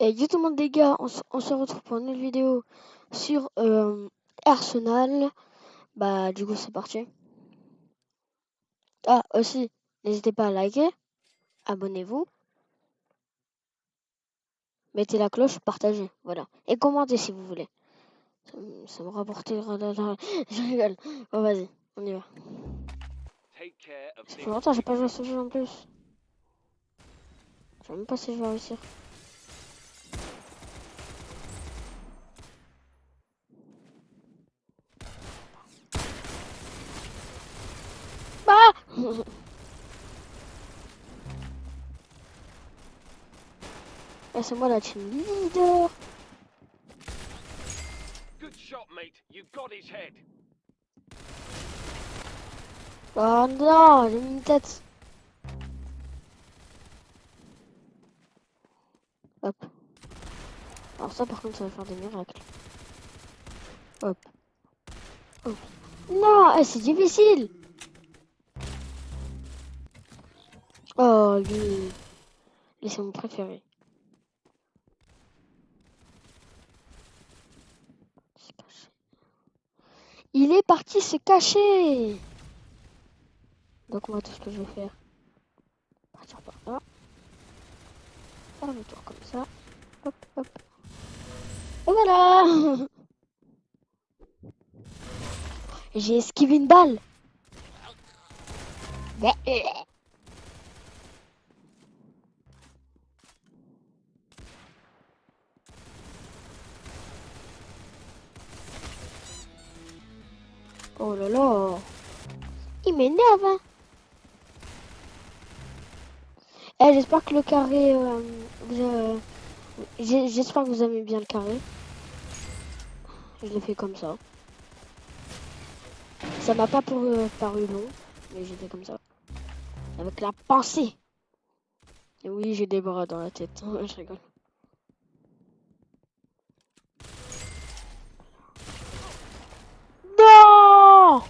Et yo tout le monde les gars, on, se- on se retrouve pour une nouvelle vidéo sur euh, Arsenal. Bah du coup c'est parti. Ah aussi, n'hésitez pas à liker, abonnez-vous, mettez la cloche, partagez, voilà. Et commentez si vous voulez. Ça, me- ça me rapportera la... Je rigole. Bon vas-y, on y va. Ça fait longtemps j'ai pas joué à ce jeu en plus. Je sais même pas si je vais réussir. Ah, c'est moi la team leader. Good shot, mate. You got his head. Oh non, j'ai mis une tête. Hop. Alors ça par contre ça va faire des miracles. Hop. Hop. Non, eh, c'est difficile. Oh lui. Lui c'est mon préféré. Il est parti se cacher. Donc moi tout ce que je vais faire. Partir par là. Faire le tour comme ça. Hop, hop. Et voilà J'ai esquivé une balle. Hein. Eh, j'espère que le carré... euh, J'espère que vous aimez bien le carré. Je l'ai fait comme ça. Ça m'a pas pour, euh, paru long, mais j'ai fait comme ça. Avec la pensée. Et oui, j'ai des bras dans la tête. Je rigole. Non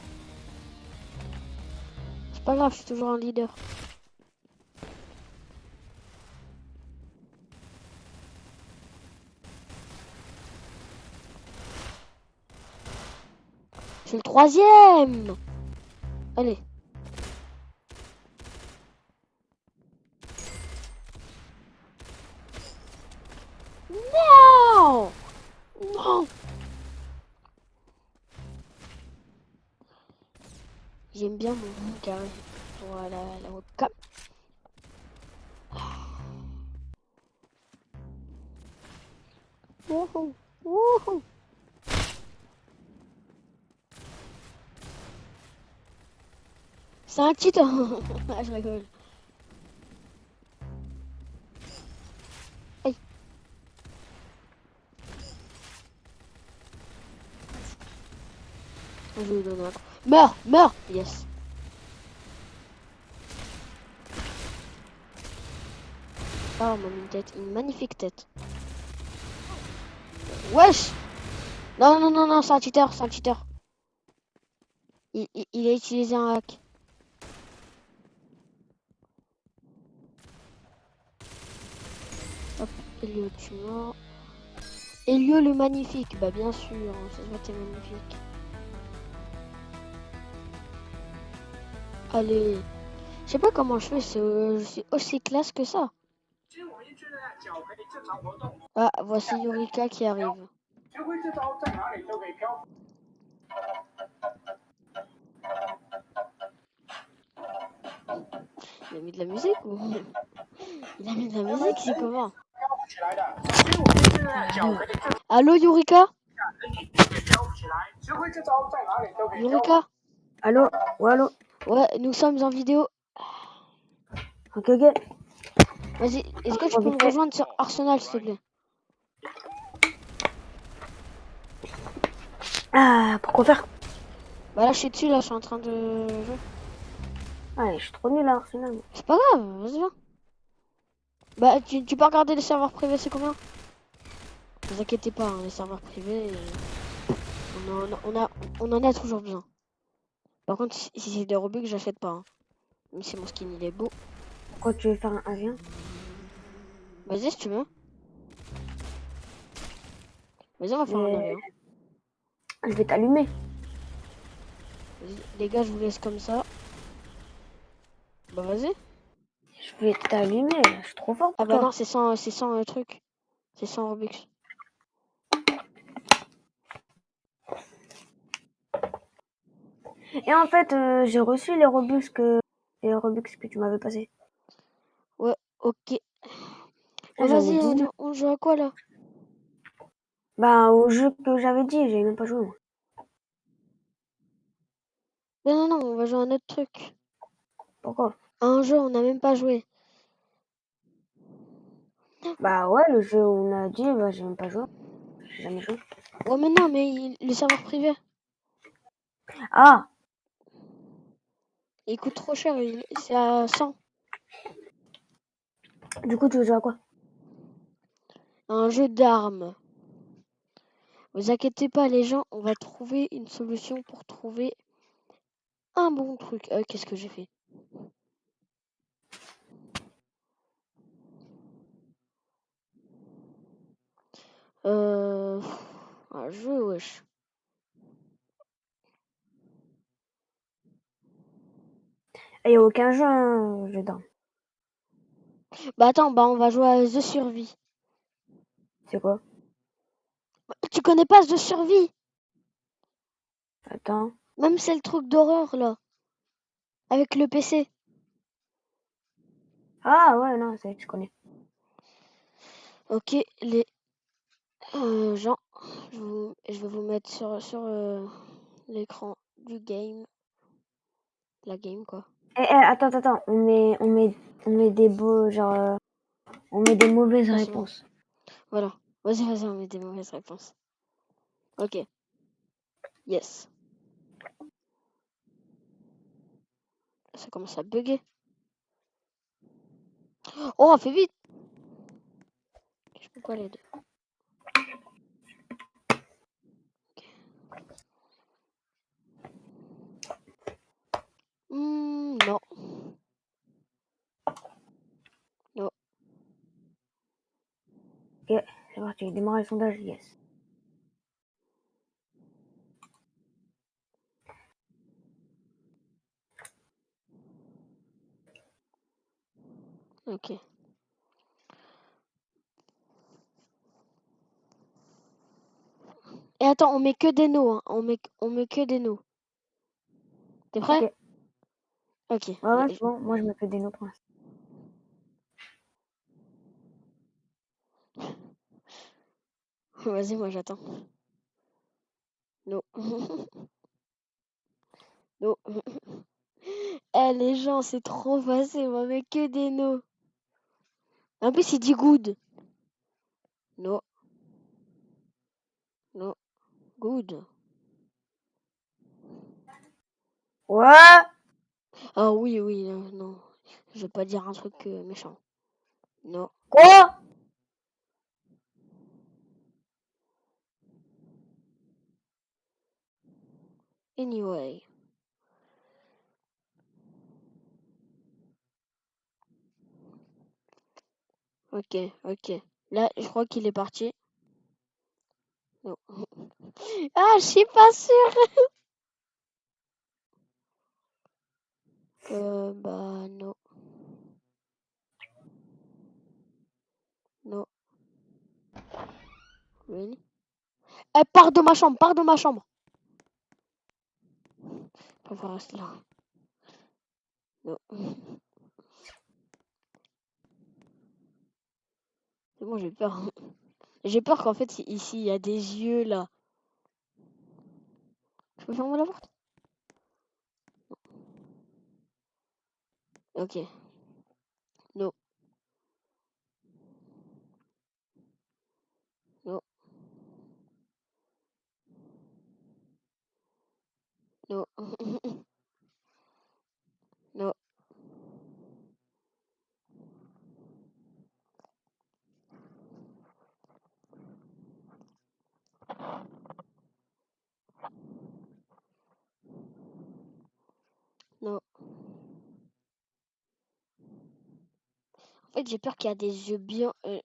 pas grave, je suis toujours un leader. C'est le troisième Allez. Non Non J'aime bien mon carré. Voilà, la webcam. Wouhou Wouhou C'est un titan Ah, je rigole. Aïe. Je vais lui donner un coup. Meurs Meurs Yes. On m'a mis une tête. Une magnifique tête. Wesh Non, non, non, non, c'est un cheater, c'est un cheater. Il, il, il a utilisé un hack. Hop, Elio, tu mort. Elio le magnifique, bah bien sûr, hein, ça se voit t'es magnifique. Allez, je sais pas comment je fais, c'est, euh, je suis aussi classe que ça. Ah, voici Yurika qui arrive. Il a mis de la musique ou? Il a mis de la musique, c'est comment? Allô Yurika? Yurika? Allô? Allô? Ouais, nous sommes en vidéo. Ok, ok. Vas-y, est-ce que tu peux me rejoindre sur Arsenal, s'il te plaît? Ah, pourquoi faire? Bah là, je suis dessus, là, je suis en train de jouer. Ah, je suis trop nul à Arsenal. C'est pas grave, vas-y, viens. Bah, tu, tu peux regarder les serveurs privés, c'est combien? Ne vous inquiétez pas, hein, les serveurs privés, euh, on, en, on, a, on en a toujours besoin. Par contre, si, c'est des Robux, j'achète pas. hein. Même si mon skin, il est beau. Pourquoi tu veux faire un avion Vas-y, si tu veux. Vas-y, on va faire un Mais- hein. Je vais t'allumer. Vas-y, Les gars, je vous laisse comme ça. Bah vas-y. Je vais t'allumer. Je suis trop fort Ah bah toi. non, c'est sans, c'est sans euh, truc. C'est sans Robux. Et en fait, euh, j'ai reçu les Robux que les Robux que tu m'avais passé. Ok. Ah, Bah, j'avais vas-y, on, 19. on joue à quoi là? Bah au jeu que j'avais dit, j'ai même pas joué moi. Non, non, non, on va jouer à un autre truc. Pourquoi? À un jeu, on n'a même pas joué. Bah ouais, le jeu où on a dit, bah j'ai même pas joué. J'ai jamais joué. Ouais, mais non, mais il- le serveur privé, Ah, il coûte trop cher. il- C'est à 100. du coup tu veux jouer à quoi? Un jeu d'armes. Vous inquiétez pas, les gens, on va trouver une solution pour trouver un bon truc. Euh, Qu'est-ce que j'ai fait? Euh... Un jeu, wesh. Il y a aucun jeu, hein, d'armes. Bah attends, bah on va jouer à The Survie. C'est quoi? Tu connais pas The Survie? Attends. Même c'est le truc d'horreur là. Avec le PC. Ah ouais, non, c'est je connais. Ok, les euh, gens, je, vous- je vais vous mettre sur, sur euh, l'écran du game. La game quoi. Eh, eh, attends, attends, on met, on met, on met des beaux, genre, euh, on met des mauvaises réponses. Voilà. Vas-y, vas-y, on met des mauvaises réponses. Ok. Yes. Ça commence à bugger. Oh, fais vite Je peux pas les deux. Hmm, non. C'est parti, démarrer le sondage, yes. Ok. Et attends, on met que des noms, hein. On met, on met que des noms. T'es prêt? Ok. Ouais, c'est bon, moi je me fais des noms pour l'instant. Vas-y, moi j'attends. Non. Non. Eh les gens, c'est trop facile, on met que des noms. En plus, il dit good. Non. Non. Good. Ouais Ah oui, oui, non, non. Je vais pas dire un truc euh, méchant. Non. Quoi? Anyway. Ok, ok. Là, je crois qu'il est parti. Non. Ah, je suis pas sûre. Euh, bah non. Non. Really? Eh, pars de ma chambre, pars de ma chambre. Rester là. Non. C'est bon, j'ai peur. J'ai peur qu'en fait, ici, il y a des yeux là. Je peux fermer la porte? Ok. Non. Non. Non. Non. En fait, j'ai peur qu'il y a des yeux bien, euh,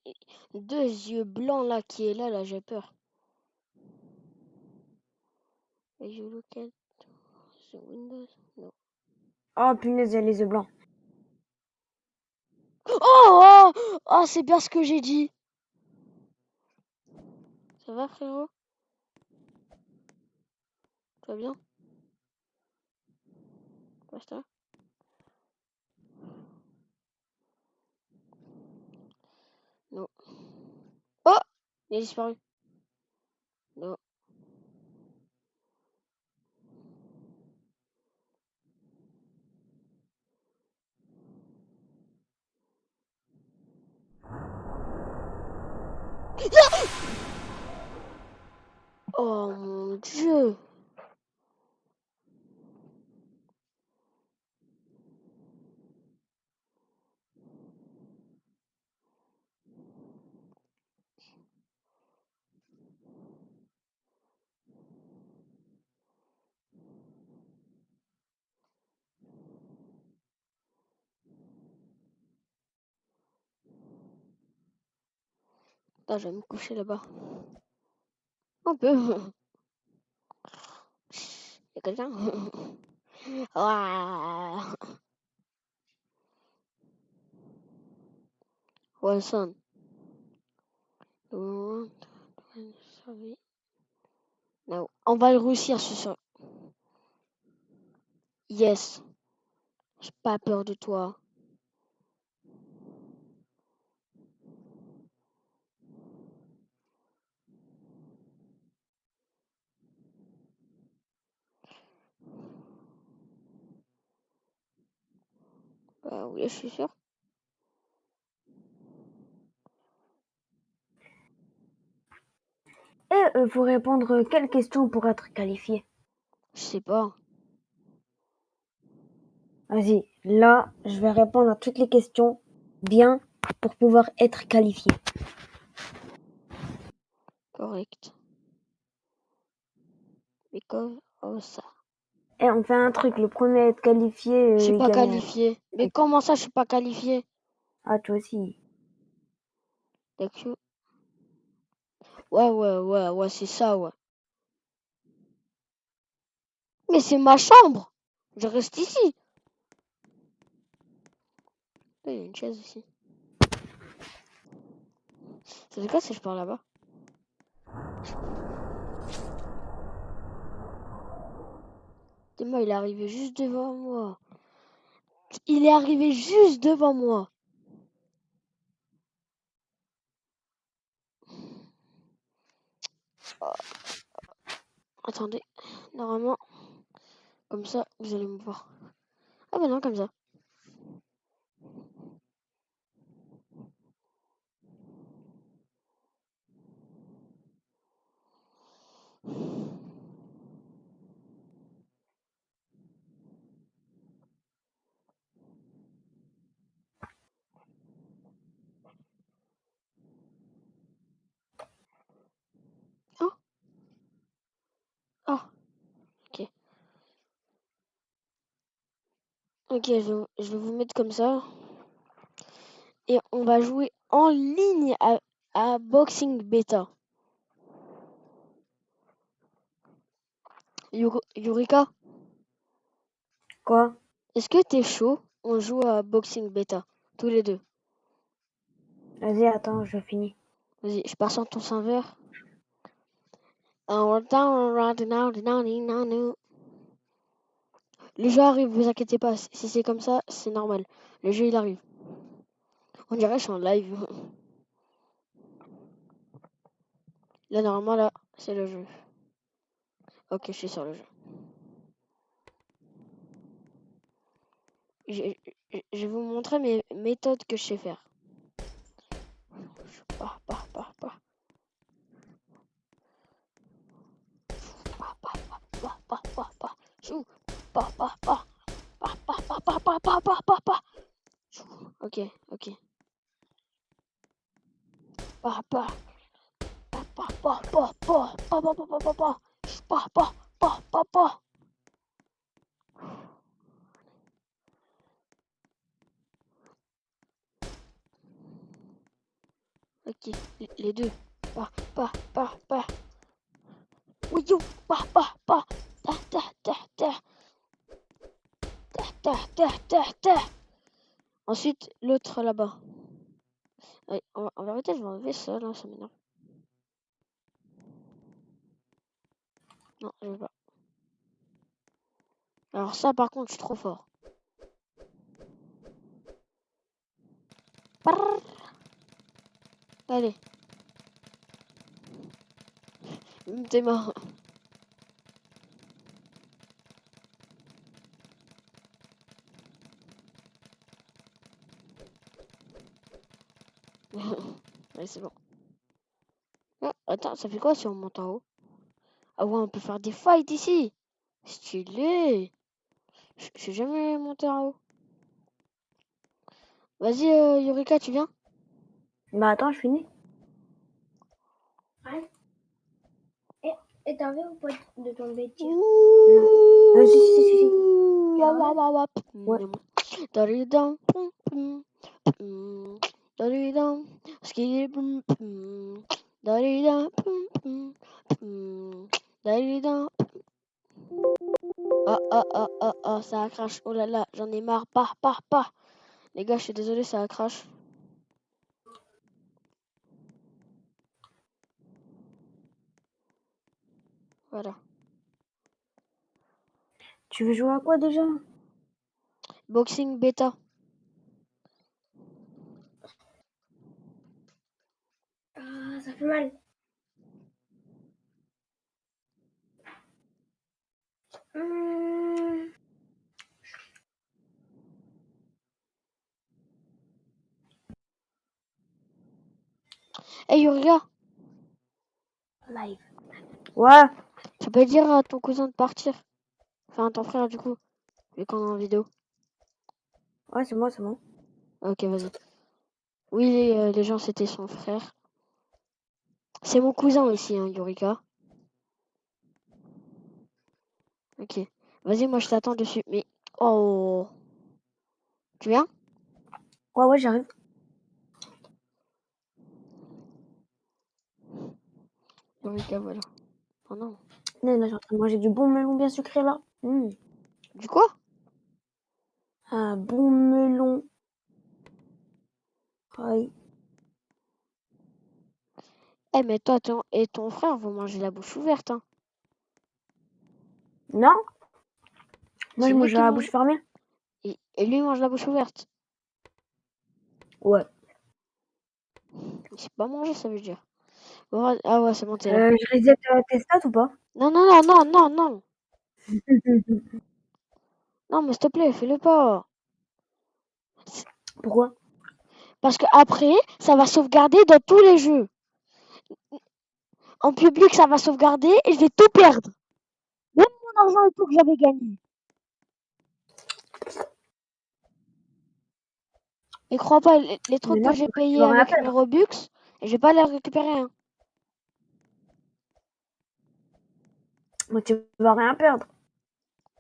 deux yeux blancs là qui est là, là, j'ai peur. you look at the windows? No. Oh punaise, il y a les yeux blancs. Oh, oh, oh c'est bien ce que j'ai dit. Ça va, frérot? Tu vas bien? Basta Non. Oh Il a disparu. Non. Oh mon dieu Attends, je vais me coucher là-bas. Un peu. Y'a quelqu'un? Ouah. Wilson. No. On va le réussir ce soir. Yes. J'ai pas peur de toi. Bah oui, je suis sûr. Et il faut répondre quelle question pour être qualifié Je sais pas. Vas-y, là, je vais répondre à toutes les questions bien pour pouvoir être qualifié. Correct. Because of ça. Et on fait un truc, le premier à être qualifié. Je suis euh, pas gagne. qualifié. Mais comment ça, je suis pas qualifié? Ah, toi aussi. D'accord. Ouais, ouais, ouais, ouais, c'est ça, ouais. Mais c'est ma chambre. Je reste ici. Il y a une chaise ici. Ça fait quoi si je pars là-bas? Dis-moi, il est arrivé juste devant moi. Il est arrivé juste devant moi. Oh. Attendez, normalement, comme ça, vous allez me voir. Ah bah non, comme ça. Oh. Ok. Ok, je, je vais vous mettre comme ça. Et on va jouer en ligne à, à Boxing Beta. Yuri- Yurika, Quoi est-ce que t'es chaud On joue à Boxing Beta, tous les deux. Vas-y, attends, je finis. Vas-y, je passe en ton serveur. Le jeu arrive, vous inquiétez pas. Si c'est comme ça, c'est normal. Le jeu, il arrive. On dirait que je suis en live. Là, normalement, là, c'est le jeu. Ok, je suis sur le jeu. Je, vais vous montrer mes méthodes que je sais faire. Pars, pars. Pars, pars, pars, pars, pars, pars, pars, pars, pars. Chou. Ok, ok. Pars, pars, pars, pars. Pars, pars, pars, pars, pars. Ok, les- deux. Pars, pars, pars, pars. Oui, yo, pars, pars, pars. Ah, tah, tah, tah. Tah, tah, tah, tah. Ensuite, l'autre là-bas. En, en vérité, je vais enlever ça, là, ça m'énerve. Non, je veux pas. Alors ça, par contre, je suis trop fort. Allez. T'es. Ouais, c'est bon. Ah, attends, ça fait quoi si on monte en haut? Ah ouais, on peut faire des fights ici. Stylé. Je suis jamais monté en haut. Vas-y, euh, Yorika, tu viens? Bah attends, je finis. Et t'as envie ou pas de tomber dessus Euh, si, si, si, Ah Ouais? pum. Daridam, pum, pum, pum. Daridam, pum. Ah, ah, ah, ah, ah, ça a crash. Oh là là, j'en ai marre. Pas, pas, pas. Les gars, je suis désolé, ça a crash. Voilà. Tu veux jouer à quoi déjà Boxing bêta. Ah, ça fait mal. Hum, Hey, Yorika, live. Ouais. tu peux dire à ton cousin de partir. Enfin, à ton frère, du coup. Vu qu'on est en vidéo. Ouais, c'est moi, c'est moi. Ok, vas-y. Oui, euh, les gens, c'était son frère. C'est mon cousin aussi, hein, Yorika. Ok. Vas-y, moi, je t'attends dessus. Mais... Oh... Tu viens? Ouais, ouais, j'arrive. Yorika, voilà. Oh non. Là, là, j'ai en train de manger du bon melon bien sucré là. Mmh. Du quoi? Un bon melon. Aïe. Eh, mais toi ton... et ton frère, vous mangez la bouche ouverte, hein. Non Moi, je mange la bouche fermée. Et, et lui, il mange la bouche ouverte. Ouais. Il sait pas manger, ça veut dire. Bon, ah ouais, c'est bon, t'es là. Euh, je reset euh, tes stats ou pas? Non, non, non, non, non, non. Non, mais s'il te plaît, fais-le pas. Pourquoi? Parce que après, ça va sauvegarder dans tous les jeux. En public, ça va sauvegarder et je vais tout perdre. Même mon argent et tout que j'avais gagné. Et crois pas, les, les trucs là, que j'ai payés avec mes Robux, je vais pas les récupérer. Hein. Moi, tu vas rien perdre.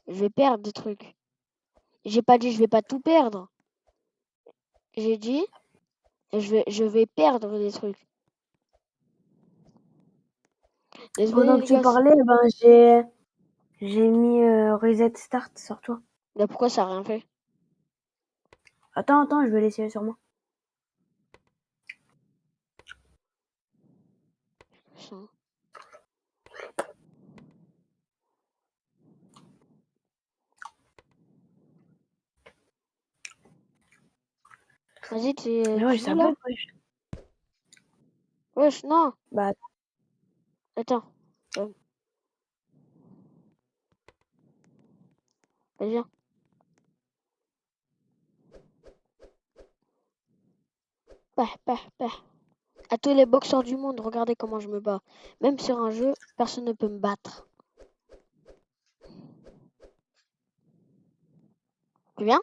Je vais perdre des trucs. J'ai pas dit je vais pas tout perdre. J'ai dit je vais, je vais perdre des trucs. Désolé, Pendant que tu parlais, ben, j'ai j'ai mis euh, reset start sur toi. mais pourquoi ça a rien fait? Attends, attends, je vais l'essayer sur moi. Vas-y, tu, Mais ouais, ça bug, wesh. Wesh, non. Bah, Attends. Euh. Vas-y, viens. Bah, bah, bah. À tous les boxeurs du monde, regardez comment je me bats. Même sur un jeu, personne ne peut me battre. Tu viens?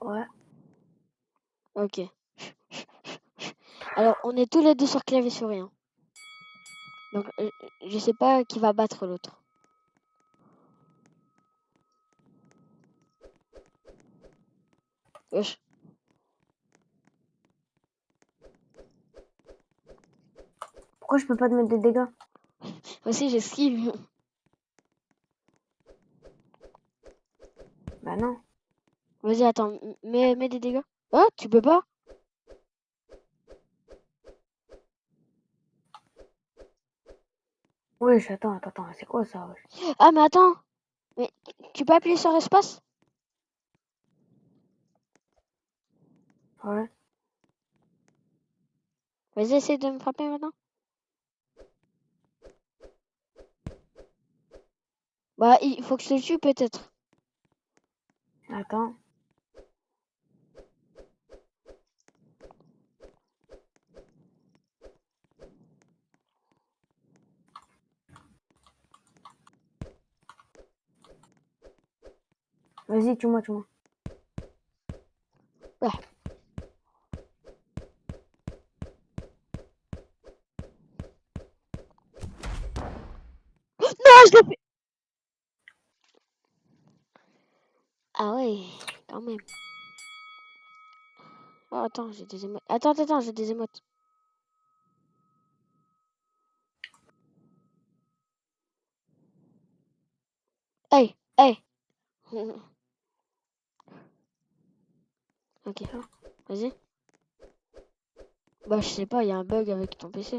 Ouais. Ok. Alors, on est tous les deux sur clavier souris. hein. Donc, euh, je sais pas qui va battre l'autre. Wesh. Pourquoi je peux pas te mettre des dégâts? Aussi, j'esquive. Bah non. Vas-y, attends, mets, mets des dégâts. Oh, tu peux pas? Wesh, attends, attends, attends, c'est quoi ça wesh? Ah, mais attends. Mais tu peux appuyer sur espace? Ouais. Vas-y, essaye de me frapper maintenant. Bah, il faut que je te tue peut-être. Attends. Vas-y, tue-moi, tue-moi. Non, je l'ai fait. Ah ouais, quand même. Oh, attends, j'ai des émotes. Attends, attends, attends, j'ai des émotes. Hey, hey. Ok, vas-y. Bah, je sais pas, il y a un bug avec ton PC.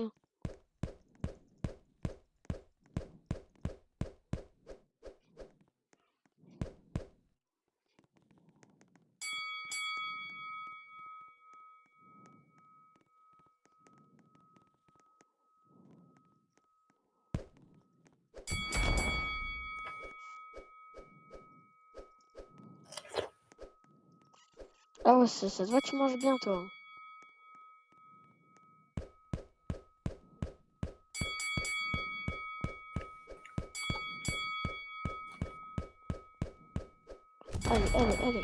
Ça, ça se voit, tu manges bien, toi. Allez, allez, allez.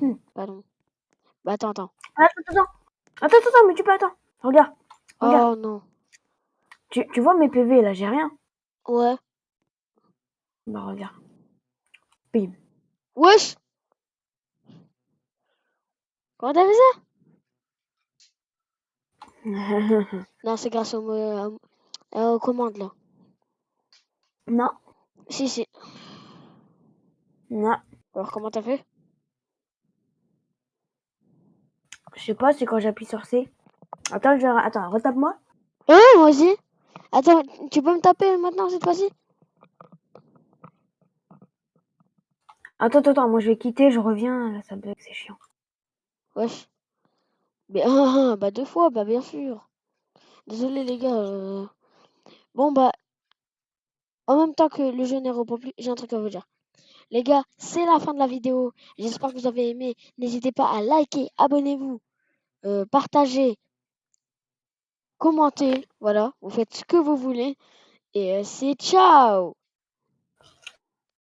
Hum. Pardon. Bah, attends, attends. Attends, attends, attends. Attends, attends, attends, mais tu peux attends. Regarde. Regarde. Oh non. Tu, tu vois mes PV là, j'ai rien. Ouais. Bah regarde. Bim. Wesh Comment t'as fait ça? Non, c'est grâce au, mo- euh, aux commandes, là. non, Si, si. non. Alors, comment t'as fait? Je sais pas, c'est quand j'appuie sur C. Attends, je... attends, retape-moi. Ouais, moi aussi. Attends, tu peux me taper maintenant, cette fois-ci? Attends, attends, attends, moi je vais quitter, je reviens. Là, ça bug, c'est chiant. Wesh. Mais, ah, ah, bah, deux fois, bah, bien sûr. Désolé, les gars. euh. Bon, bah, en même temps que le jeu n'est plus, j'ai un truc à vous dire. Les gars, c'est la fin de la vidéo. J'espère que vous avez aimé. N'hésitez pas à liker, abonnez-vous, euh, partagez, commentez. Voilà, vous faites ce que vous voulez. Et euh, c'est ciao